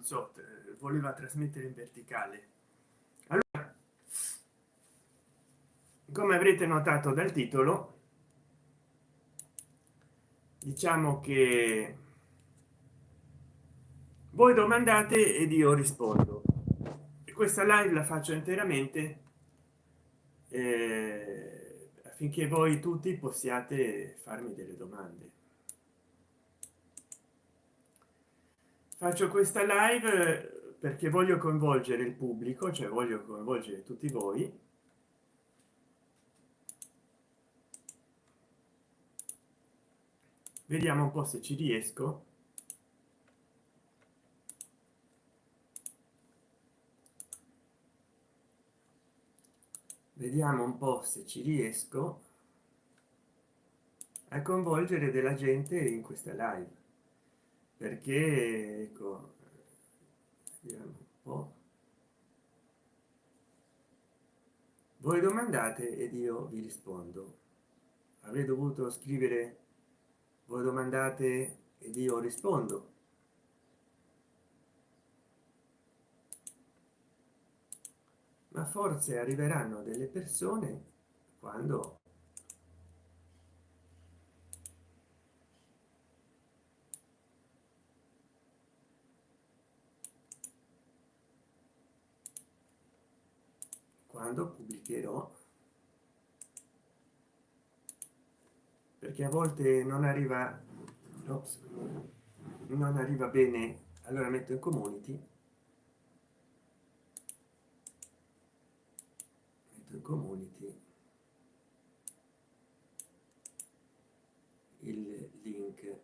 non so voleva trasmettere in verticale. Allora come avrete notato dal titolo diciamo che voi domandate ed io rispondo. Questa live la faccio interamente eh, affinché voi tutti possiate farmi delle domande faccio questa live perché voglio coinvolgere il pubblico cioè voglio coinvolgere tutti voi. Vediamo un po se ci riesco. Vediamo un po se ci riesco a coinvolgere della gente in questa live perché ecco vediamo un po. Voi domandate ed io vi rispondo. Avrei dovuto scrivere voi domandate ed io rispondo. Ma forse arriveranno delle persone quando quando pubblicherò. Perché a volte non arriva ops, non arriva bene. Allora metto in community. Metto in community il link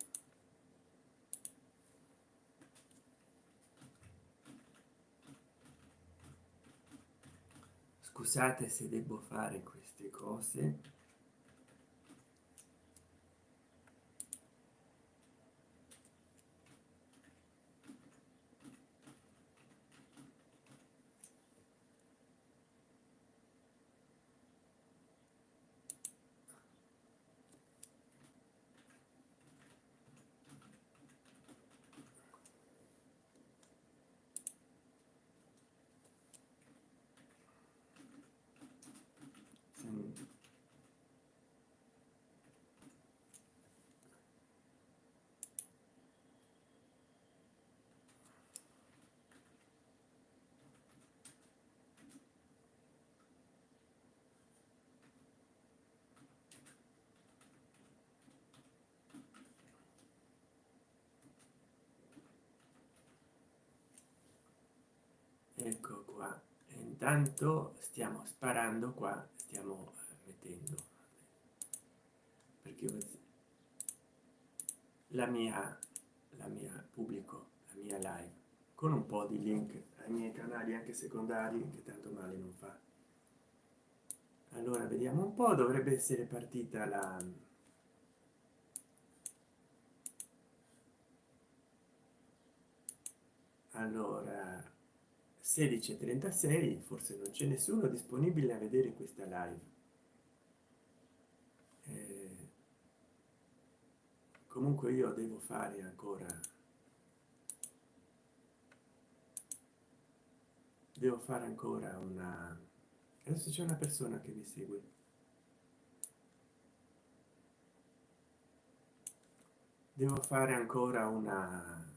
scusate se devo fare queste cose ecco qua intanto stiamo sparando qua stiamo mettendo perché la mia la mia pubblico la mia live con un po di link ai miei canali anche secondari che tanto male non fa. Allora vediamo un po dovrebbe essere partita la allora 16:36 forse non c'è nessuno disponibile a vedere questa live. Eh, comunque io devo fare ancora. Devo fare ancora una adesso c'è una persona che mi segue. Devo fare ancora una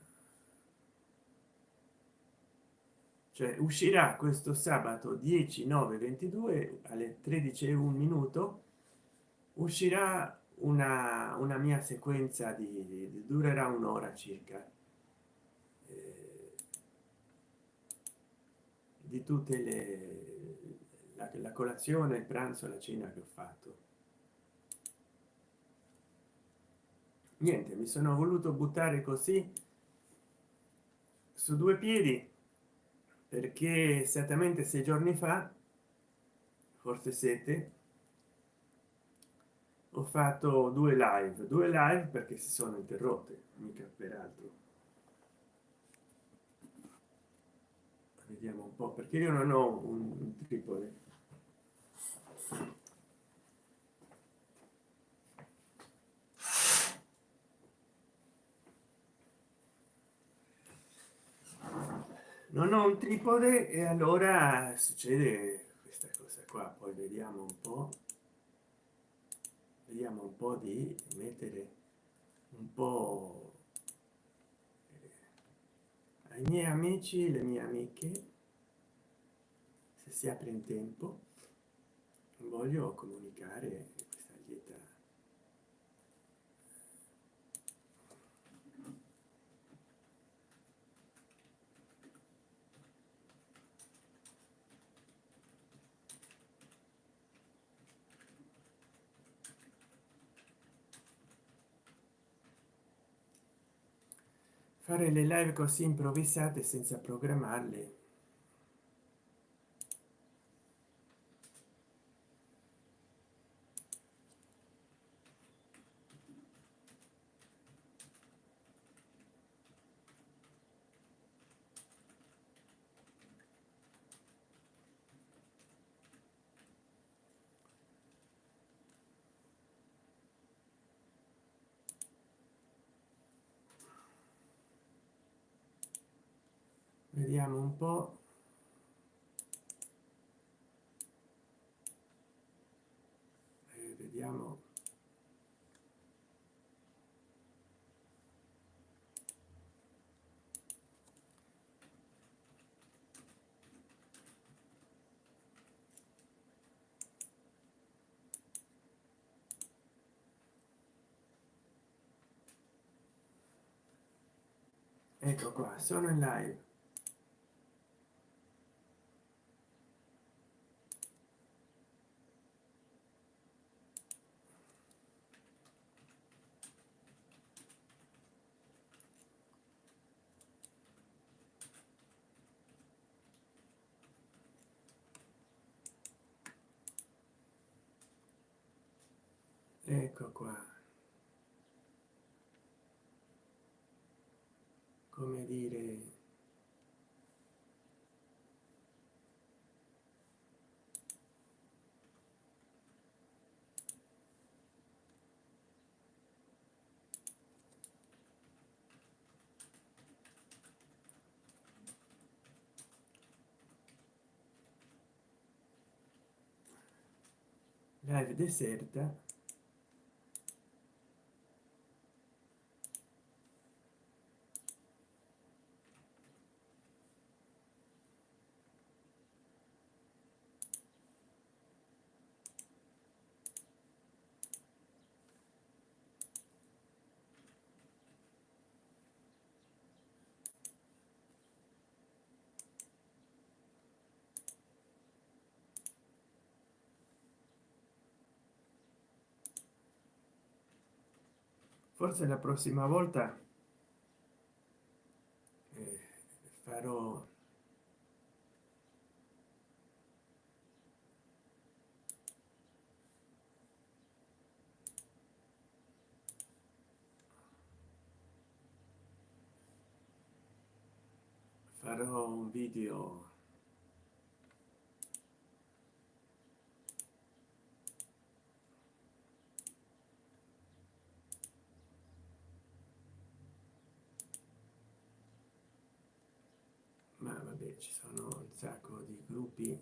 cioè uscirà questo sabato 10 9 22 alle 13 e un minuto uscirà una, una mia sequenza di, di durerà un'ora circa. Eh, di tutte le la, la colazione il pranzo la cena che ho fatto. Niente mi sono voluto buttare così su due piedi perché esattamente sei giorni fa forse siete ho fatto due live. Due live perché si sono interrotte mica peraltro vediamo un po perché io non ho un tripode non ho un tripode e allora succede questa cosa qua. Poi vediamo un po vediamo un po di mettere un po eh, ai miei amici le mie amiche se si apre in tempo. Voglio comunicare fare le live così improvvisate senza programmarle vediamo un po. Eh, vediamo. Ecco qua sono in live ecco qua come dire live deserta forse la prossima volta eh, farò farò un video ci sono un sacco di gruppi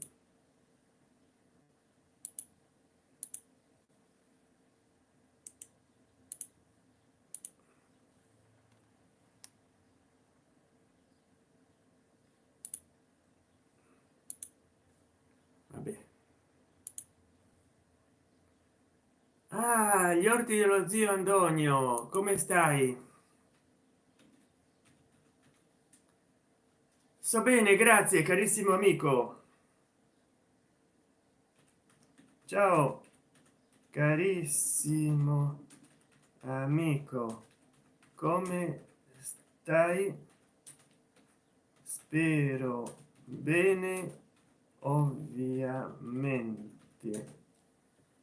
Vabbè. ah gli orti dello zio Antonio come stai sto bene grazie carissimo amico. Ciao carissimo amico. Come stai? Spero bene ovviamente.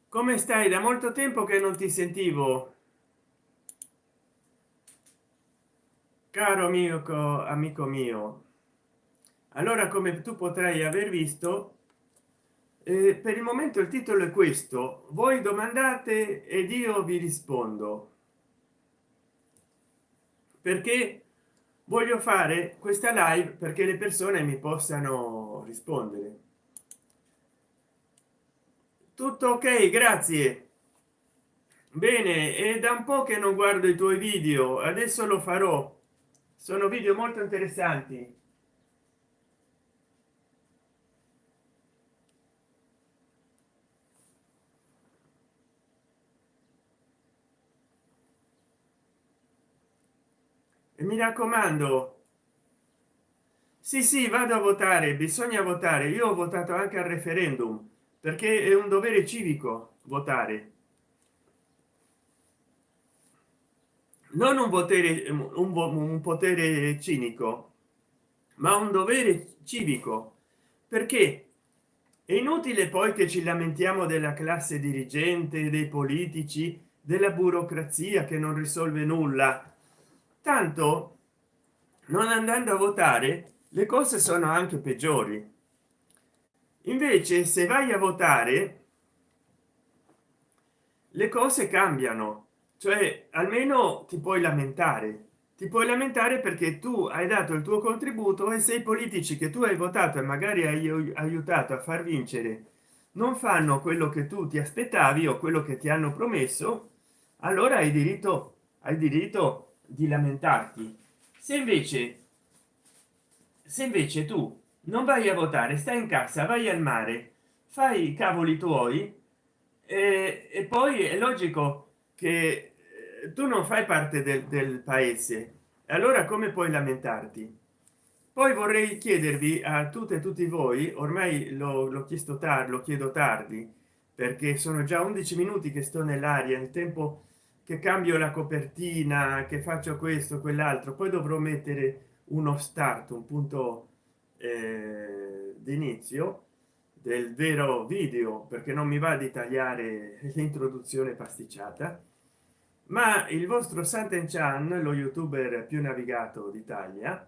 Come stai? Da molto tempo che non ti sentivo. Caro amico amico mio allora come tu potrai aver visto eh, per il momento il titolo è questo. Voi domandate ed io vi rispondo. Perché voglio fare questa live perché le persone mi possano rispondere. Tutto ok? Grazie. Bene è da un po che non guardo i tuoi video adesso lo farò. Sono video molto interessanti mi raccomando. Sì sì vado a votare bisogna votare. Io ho votato anche al referendum perché è un dovere civico votare. Non un potere un, un potere cinico ma un dovere civico. Perché? È inutile poi che ci lamentiamo della classe dirigente dei politici della burocrazia che non risolve nulla tanto non andando a votare le cose sono anche peggiori. Invece se vai a votare le cose cambiano. Cioè almeno ti puoi lamentare. Ti puoi lamentare perché tu hai dato il tuo contributo e se i politici che tu hai votato e magari hai aiutato a far vincere non fanno quello che tu ti aspettavi o quello che ti hanno promesso allora hai diritto hai diritto di lamentarti. Se invece se invece tu non vai a votare stai in casa vai al mare fai i cavoli tuoi e, e poi è logico che eh, tu non fai parte del, del paese. Allora come puoi lamentarti? Poi vorrei chiedervi a tutte e tutti voi ormai l'ho chiesto tardi lo chiedo tardi perché sono già 11 minuti che sto nell'aria il tempo che cambio la copertina che faccio questo quell'altro poi dovrò mettere uno start un punto eh, d'inizio del vero video perché non mi va di tagliare l'introduzione pasticciata. Ma il vostro Santen Chan lo youtuber più navigato d'Italia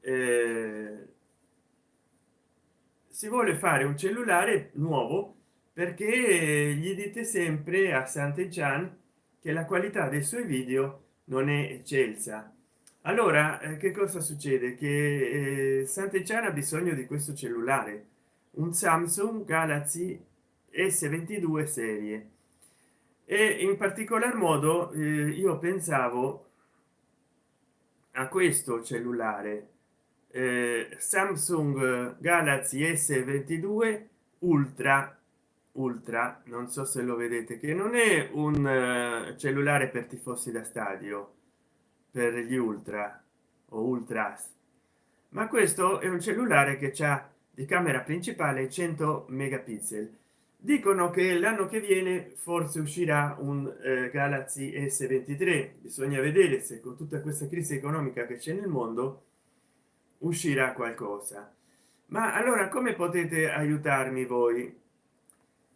eh, si vuole fare un cellulare nuovo perché gli dite sempre a Santen Chan che la qualità dei suoi video non è eccelsa. Allora eh, che cosa succede? Che eh, Santen Chan ha bisogno di questo cellulare un samsung galaxy s22 serie. E in particolar modo eh, io pensavo a questo cellulare eh, samsung galaxy s22 ultra ultra non so se lo vedete che non è un uh, cellulare per tifosi da stadio per gli ultra o ultras ma questo è un cellulare che ha di camera principale 100 megapixel. Dicono che l'anno che viene forse uscirà un eh, galaxy s23 bisogna vedere se con tutta questa crisi economica che c'è nel mondo uscirà qualcosa. Ma allora come potete aiutarmi voi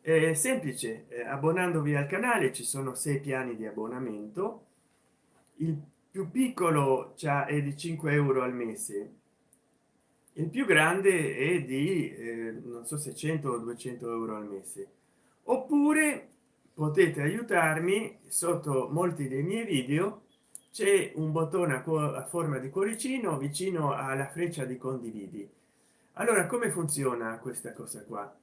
è semplice eh, abbonandovi al canale ci sono sei piani di abbonamento. Il più piccolo è di 5 euro al mese. Il più grande è di eh, non so se 100 o 200 euro al mese. Oppure potete aiutarmi sotto molti dei miei video c'è un bottone a, forma di cuoricino vicino alla freccia di condividi. Allora come funziona questa cosa qua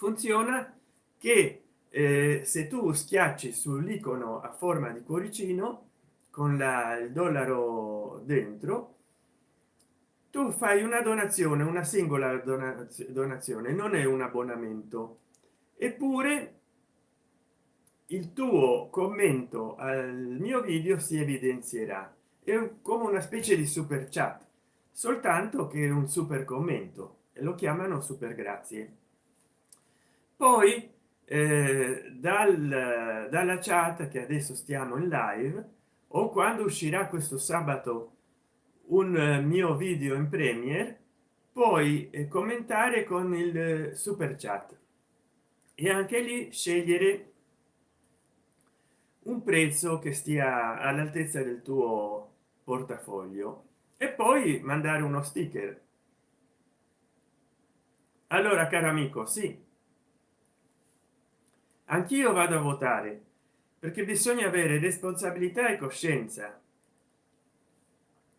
funziona che eh, se tu schiacci sull'icono a forma di cuoricino con la, il dollaro dentro tu fai una donazione una singola donazione non è un abbonamento. Eppure il tuo commento al mio video si evidenzierà. È come una specie di super chat soltanto che un super commento e lo chiamano super grazie poi eh, dal, dalla chat che adesso stiamo in live o quando uscirà questo sabato un eh, mio video in premiere poi eh, commentare con il eh, super chat. E anche lì scegliere un prezzo che stia all'altezza del tuo portafoglio. E poi mandare uno sticker. Allora caro amico sì anch'io vado a votare perché bisogna avere responsabilità e coscienza.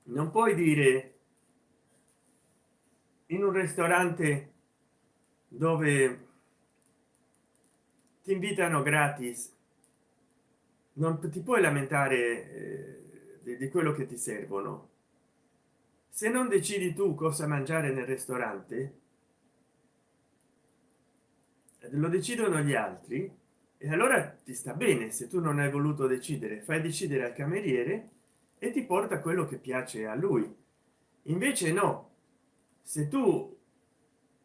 Non puoi dire in un ristorante dove ti invitano gratis non ti puoi lamentare eh, di, di quello che ti servono. Se non decidi tu cosa mangiare nel ristorante lo decidono gli altri e allora ti sta bene se tu non hai voluto decidere fai decidere al cameriere e ti porta quello che piace a lui. Invece no. Se tu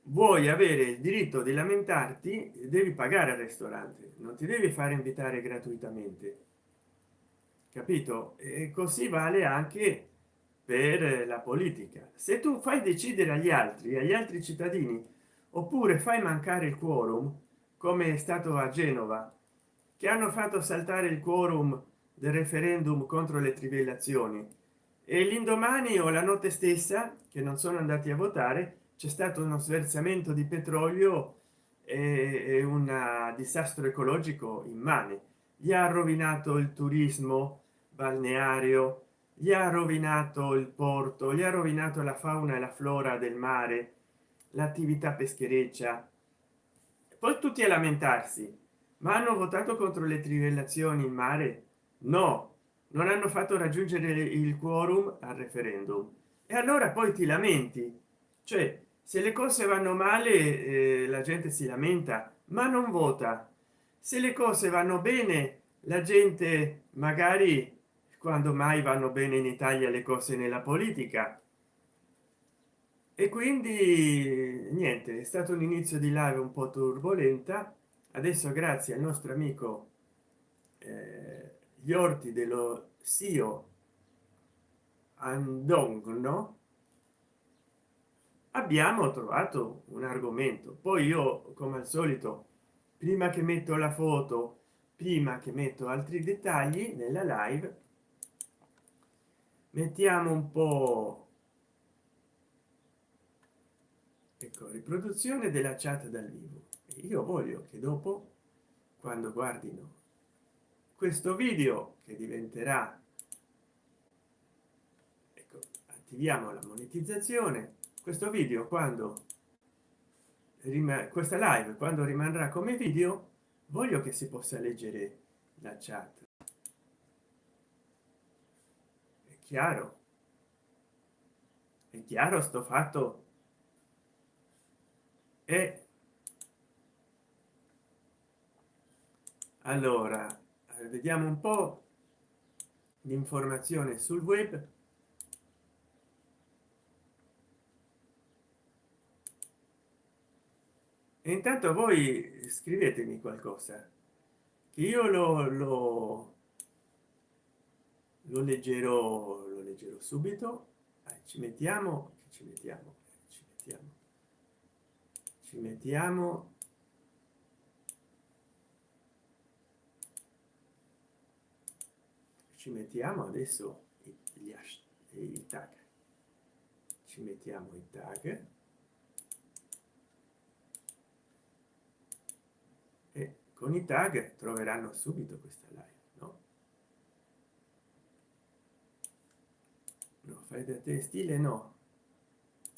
vuoi avere il diritto di lamentarti devi pagare al ristorante non ti devi fare invitare gratuitamente. Capito? E così vale anche per la politica. Se tu fai decidere agli altri agli altri cittadini oppure fai mancare il quorum come è stato a genova che hanno fatto saltare il quorum del referendum contro le trivellazioni. E l'indomani o la notte stessa che non sono andati a votare c'è stato uno sversamento di petrolio e un disastro ecologico immane. Gli ha rovinato il turismo balneario gli ha rovinato il porto gli ha rovinato la fauna e la flora del mare l'attività peschereccia. Poi tutti a lamentarsi ma hanno votato contro le trivellazioni in mare? No non hanno fatto raggiungere il quorum al referendum. E allora poi ti lamenti. Cioè se le cose vanno male eh, la gente si lamenta ma non vota. Se le cose vanno bene la gente magari quando mai vanno bene in italia le cose nella politica e quindi niente è stato un inizio di live un po turbolenta. Adesso grazie al nostro amico eh, gli orti dello sio andongno abbiamo trovato un argomento. Poi io come al solito prima che metto la foto prima che metto altri dettagli nella live mettiamo un po ecco riproduzione della chat dal vivo. Io voglio che dopo quando guardino questo video che diventerà ecco, attiviamo la monetizzazione questo video quando questa live quando rimarrà come video voglio che si possa leggere la chat. È chiaro? È chiaro sto fatto e allora vediamo un po l'informazione sul web. E intanto voi scrivetemi qualcosa che io lo, lo, lo leggerò lo leggerò subito. Eh, ci mettiamo ci mettiamo ci mettiamo. Ci mettiamo adesso gli i tag. Ci mettiamo i tag. E con i tag troveranno subito questa live no? No fai da te. Stile no.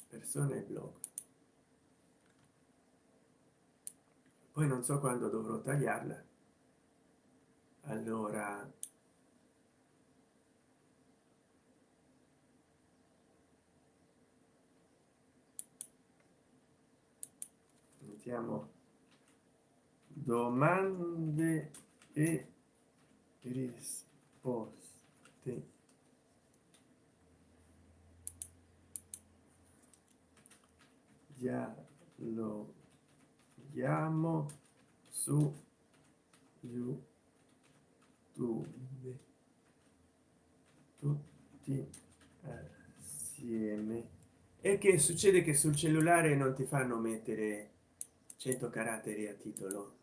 Persone blog poi non so quando dovrò tagliarla. Allora. Mettiamo domande e risposte dialoghiamo su youtube. Tutti assieme. E che succede che sul cellulare non ti fanno mettere 100 caratteri a titolo?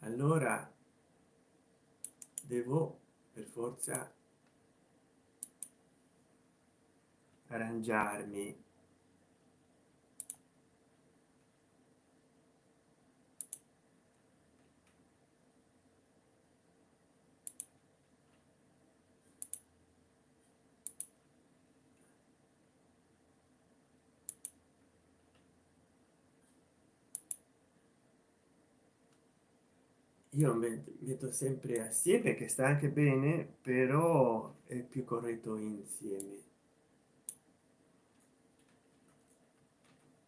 Allora devo per forza arrangiarmi io metto sempre assieme che sta anche bene però è più corretto insieme.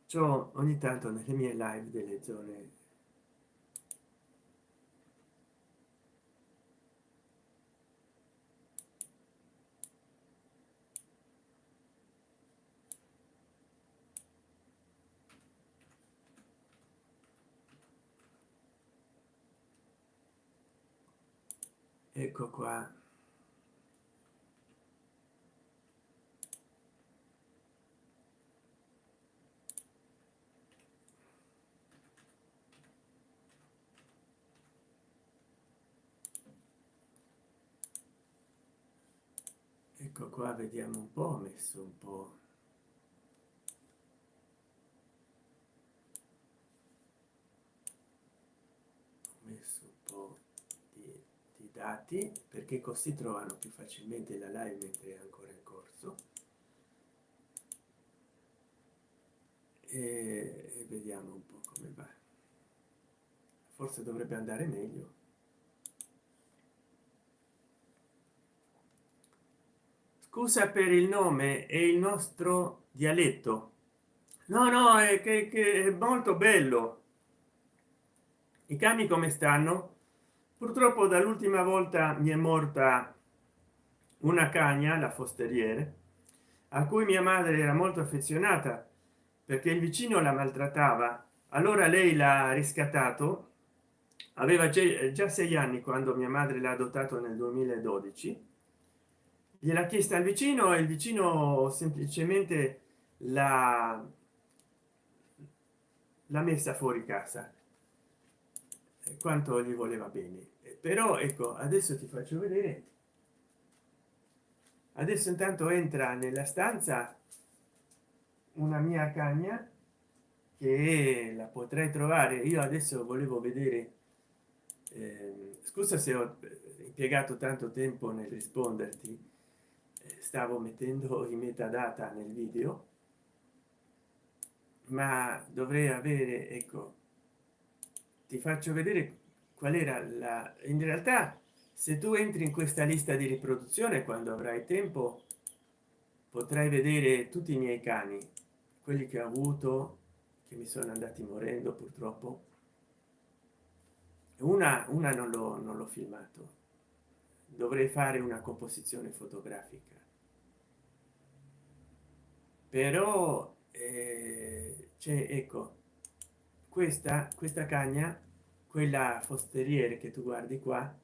Ciò ogni tanto nelle mie live delle zone ecco qua. Ecco qua vediamo un po ho messo un po ho messo un po di, di dati perché così trovano più facilmente la live mentre è ancora in corso. E, e vediamo un po come va. Forse dovrebbe andare meglio. Scusa per il nome e il nostro dialetto. No no è che, che è molto bello. I cani come stanno purtroppo dall'ultima volta mi è morta una cagna la fosteriere a cui mia madre era molto affezionata perché il vicino la maltrattava. Allora lei l'ha riscattato. Aveva già sei anni quando mia madre l'ha adottato nel 2012 gliela chiesta al vicino e il vicino semplicemente la l'ha messa fuori casa quanto gli voleva bene. Però ecco adesso ti faccio vedere. Adesso intanto entra nella stanza una mia cagna che la potrei trovare. Io adesso volevo vedere eh, scusa se ho impiegato tanto tempo nel risponderti. Stavo mettendo i metadata nel video. Ma dovrei avere ecco ti faccio vedere qual era la in realtà se tu entri in questa lista di riproduzione quando avrai tempo potrai vedere tutti i miei cani quelli che ho avuto che mi sono andati morendo purtroppo. Una una non l'ho non l'ho filmato. Dovrei fare una composizione fotografica. Però eh, c'è ecco questa questa cagna quella fosteriere che tu guardi qua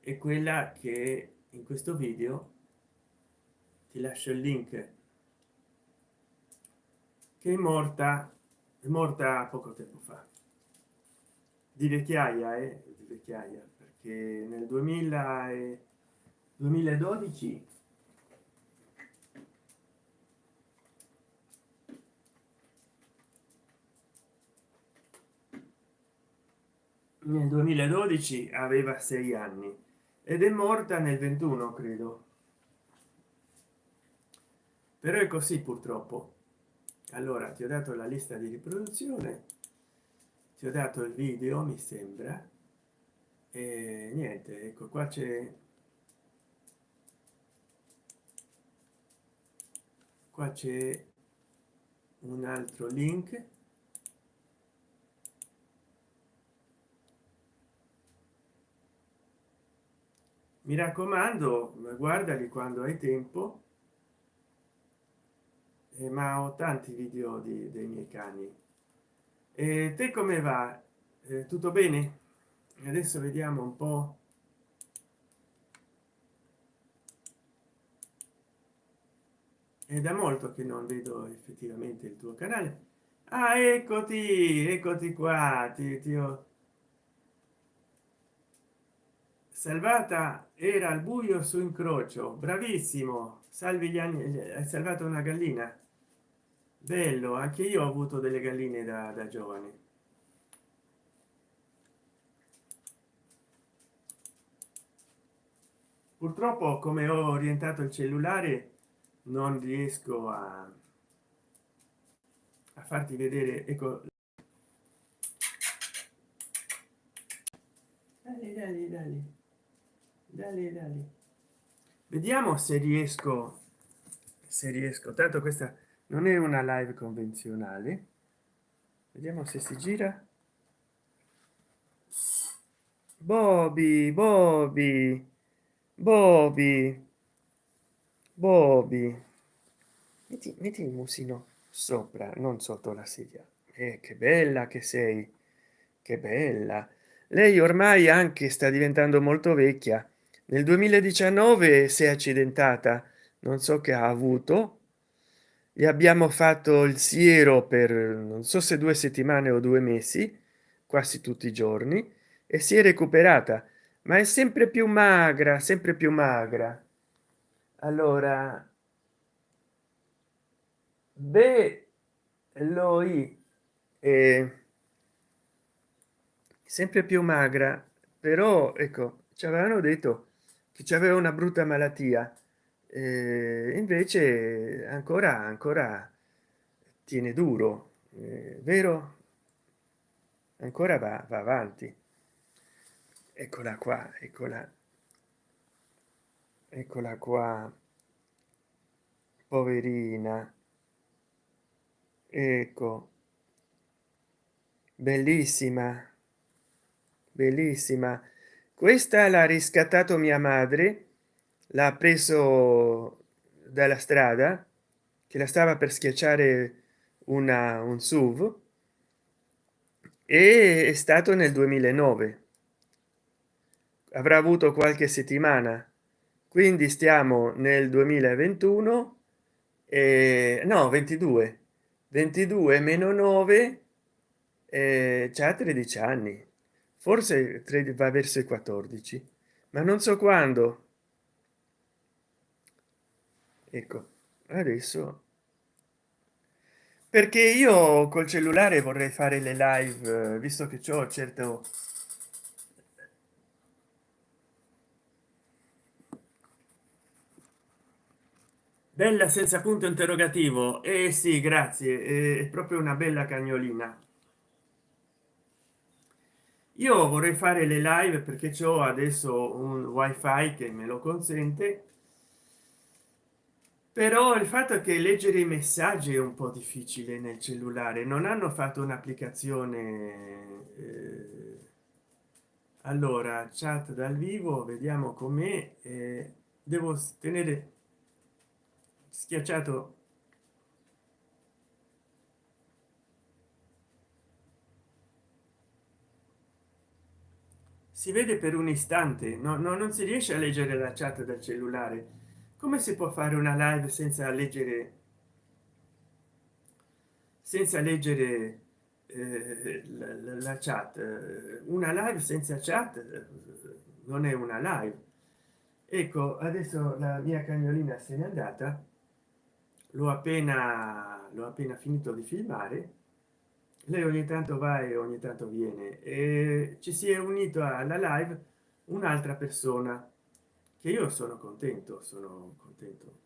è quella che in questo video ti lascio il link che è morta è morta poco tempo fa. Di vecchiaia eh, di vecchiaia che nel 2000 e 2012 nel 2012 aveva sei anni ed è morta nel 21 credo. Però è così purtroppo. Allora ti ho dato la lista di riproduzione ti ho dato il video mi sembra e niente ecco qua c'è qua c'è un altro link mi raccomando guardali quando hai tempo. Eh, ma ho tanti video di, dei miei cani. E te come va? Eh, tutto bene? Adesso vediamo un po. È da molto che non vedo effettivamente il tuo canale. Ah eccoti eccoti qua ti, ti ho salvata era al buio su incrocio. Bravissimo. Salvi gli anni hai salvato una gallina? Bello anche io ho avuto delle galline da, da giovane. Purtroppo come ho orientato il cellulare non riesco a a farti vedere ecco dale, dale, dale. Dale, dale. vediamo se riesco se riesco tanto questa non è una live convenzionale vediamo se si gira Bobby, Bobby, Bobby, Bobby. Metti, metti il musino sopra, non sotto la sedia. Eh, che bella che sei, che bella. Lei ormai anche sta diventando molto vecchia. Nel 2019 si è accidentata, non so che ha avuto. Gli abbiamo fatto il siero per non so se due settimane o due mesi, quasi tutti i giorni e si è recuperata ma è sempre più magra sempre più magra allora beh loi è sempre più magra però ecco ci avevano detto che c'aveva una brutta malattia. Eh, invece ancora ancora tiene duro eh, vero? Ancora va, va avanti. Eccola qua eccola eccola qua poverina. Ecco. Bellissima bellissima questa l'ha riscattato mia madre l'ha preso dalla strada che la stava per schiacciare una un suv e è stato nel 2009 avrà avuto qualche settimana. Quindi stiamo nel 2021 e no 22 22 meno 9 eh, c'ha 13 anni forse va verso i 14 ma non so quando. Ecco adesso. Perché io col cellulare vorrei fare le live visto che ciò certo bella senza punto interrogativo. E eh sì grazie. È proprio una bella cagnolina io vorrei fare le live perché ho adesso un wifi che me lo consente però il fatto è che leggere i messaggi è un po difficile nel cellulare. Non hanno fatto un'applicazione eh, allora chat dal vivo vediamo com'è eh, devo tenere schiacciato si vede per un istante no, no non si riesce a leggere la chat del cellulare. Come si può fare una live senza leggere senza leggere eh, la, la, chat? Una live senza chat eh, non è una live. Ecco adesso la mia cagnolina se n'è andata. L'ho appena l'ho appena finito di filmare lei ogni tanto va e ogni tanto viene. E ci si è unito alla live un'altra persona che io sono contento sono contento.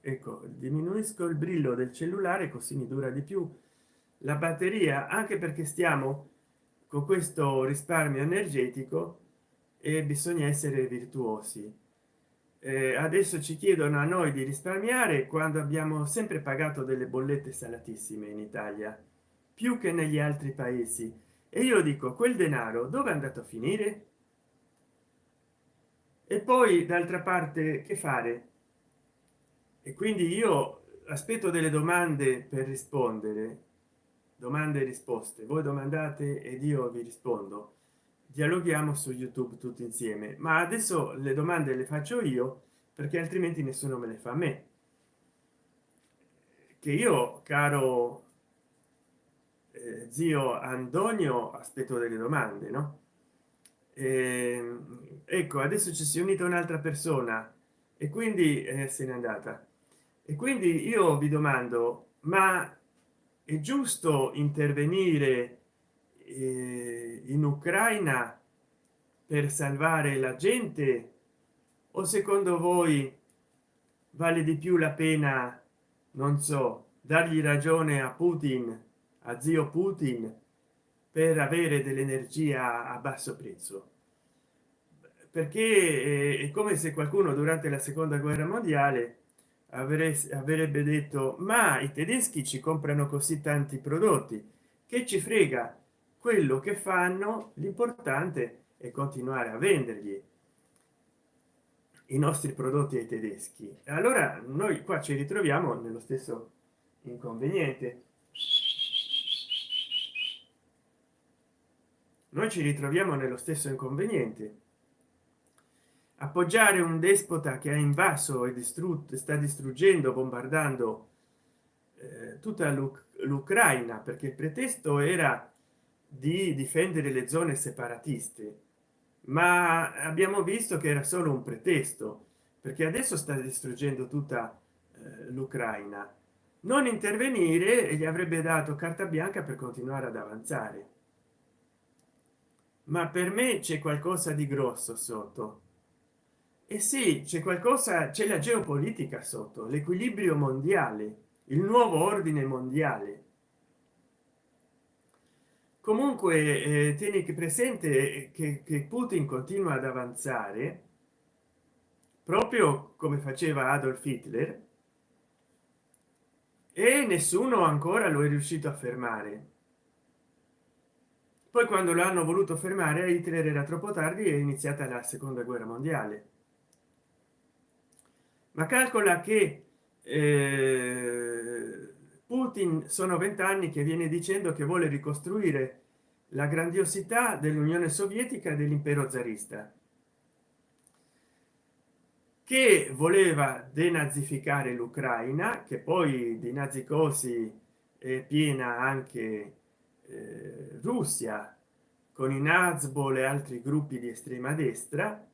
Ecco diminuisco il brillo del cellulare così mi dura di più la batteria anche perché stiamo con questo risparmio energetico e bisogna essere virtuosi eh, adesso ci chiedono a noi di risparmiare quando abbiamo sempre pagato delle bollette salatissime in italia più che negli altri paesi. E io dico quel denaro dove è andato a finire? E poi d'altra parte che fare? E quindi io aspetto delle domande per rispondere domande e risposte. Voi domandate ed io vi rispondo dialoghiamo su youtube tutti insieme ma adesso le domande le faccio io perché altrimenti nessuno me le fa a me. Che io caro eh, zio antonio aspetto delle domande no? Eh, ecco adesso ci si è unita un'altra persona e quindi eh, se n'è andata. E quindi io vi domando ma è giusto intervenire eh, in ucraina per salvare la gente? O secondo voi vale di più la pena non so dargli ragione a putin a zio putin per avere dell'energia a basso prezzo? Perché è come se qualcuno durante la seconda guerra mondiale avrebbe detto ma i tedeschi ci comprano così tanti prodotti che ci frega quello che fanno l'importante è continuare a vendergli i nostri prodotti ai tedeschi. Allora noi qua ci ritroviamo nello stesso inconveniente. Noi ci ritroviamo nello stesso inconveniente. Appoggiare un despota che ha invaso e distrutto sta distruggendo bombardando eh, tutta l'ucraina perché il pretesto era di difendere le zone separatiste ma abbiamo visto che era solo un pretesto perché adesso sta distruggendo tutta eh, l'ucraina. Non intervenire e gli avrebbe dato carta bianca per continuare ad avanzare. Ma per me c'è qualcosa di grosso sotto. E sì c'è qualcosa c'è la geopolitica sotto l'equilibrio mondiale il nuovo ordine mondiale comunque eh, tieni presente che, che putin continua ad avanzare proprio come faceva adolf hitler e nessuno ancora lo è riuscito a fermare. Poi quando l'hanno voluto fermare hitler era troppo tardi è iniziata la seconda guerra mondiale. Ma calcola che eh, putin sono vent'anni che viene dicendo che vuole ricostruire la grandiosità dell'unione sovietica e dell'impero zarista che voleva denazificare l'ucraina che poi di nazicosi è piena anche eh, russia con i nazbol e altri gruppi di estrema destra.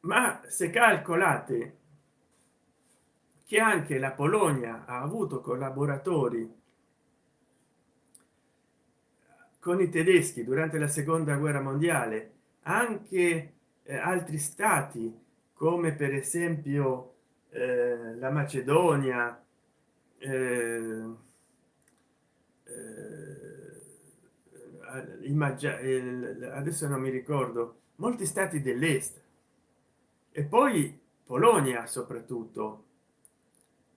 Ma se calcolate che anche la polonia ha avuto collaboratori con i tedeschi durante la seconda guerra mondiale anche eh, altri stati come per esempio eh, la macedonia eh, eh, adesso non mi ricordo molti stati dell'est. E poi polonia soprattutto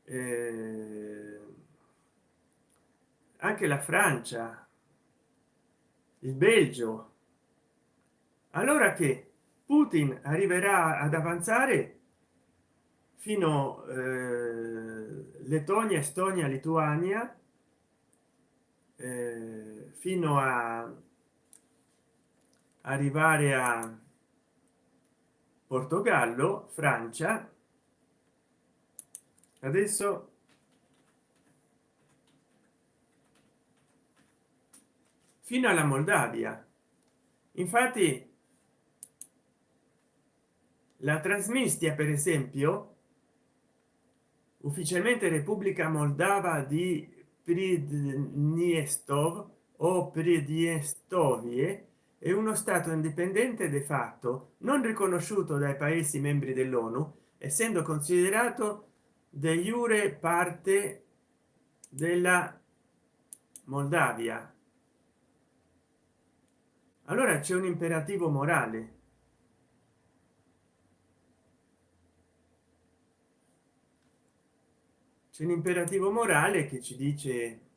eh, anche la francia il belgio. Allora che putin arriverà ad avanzare fino eh, lettonia estonia lituania eh, fino a arrivare a portogallo francia adesso fino alla moldavia. Infatti la trasmistia per esempio ufficialmente repubblica moldava di pridniestov o pridniestovie è uno stato indipendente de facto non riconosciuto dai paesi membri dell'onu essendo considerato de jure parte della moldavia. Allora c'è un imperativo morale. C'è un imperativo morale che ci dice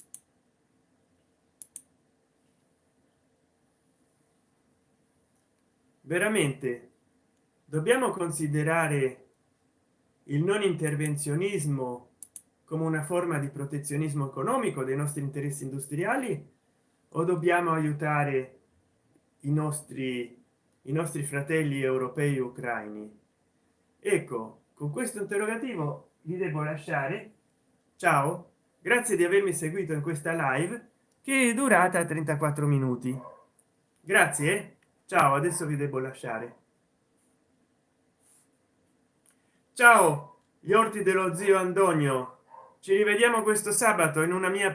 veramente dobbiamo considerare il non intervenzionismo come una forma di protezionismo economico dei nostri interessi industriali o dobbiamo aiutare i nostri i nostri fratelli europei ucraini? Ecco con questo interrogativo vi devo lasciare. Ciao grazie di avermi seguito in questa live che è durata 34 minuti. Grazie ciao adesso vi devo lasciare ciao gli orti dello zio antonio. Ci rivediamo questo sabato in una mia